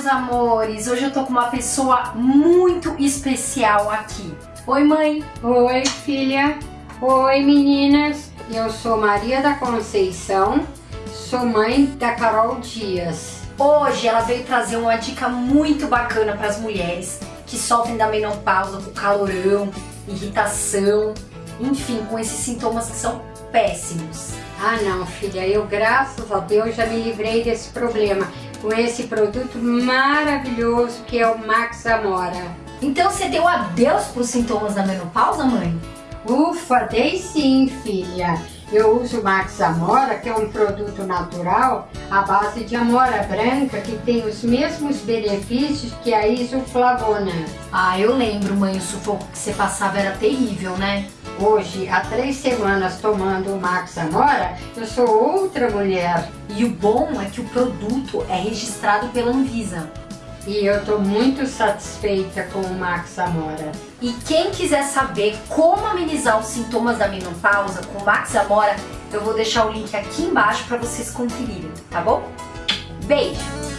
meus amores! Hoje eu tô com uma pessoa muito especial aqui. Oi, mãe! Oi, filha! Oi, meninas! Eu sou Maria da Conceição, sou mãe da Carol Dias. Hoje ela veio trazer uma dica muito bacana para as mulheres que sofrem da menopausa com calorão, irritação, enfim, com esses sintomas que são péssimos. Ah não, filha, eu graças a Deus já me livrei desse problema com esse produto maravilhoso que é o Max Amora. Então você deu adeus para os sintomas da menopausa, mãe? Ufa, dei sim, filha. Eu uso o Max Amora, que é um produto natural à base de amora branca, que tem os mesmos benefícios que a isoflavona. Ah, eu lembro, mãe, o sufoco que você passava era terrível, né? Hoje, há três semanas tomando o Max Amora, eu sou outra mulher. E o bom é que o produto é registrado pela Anvisa. E eu tô muito satisfeita com o Max Amora. E quem quiser saber como amenizar os sintomas da menopausa com o Max Amora, eu vou deixar o link aqui embaixo para vocês conferirem, tá bom? Beijo!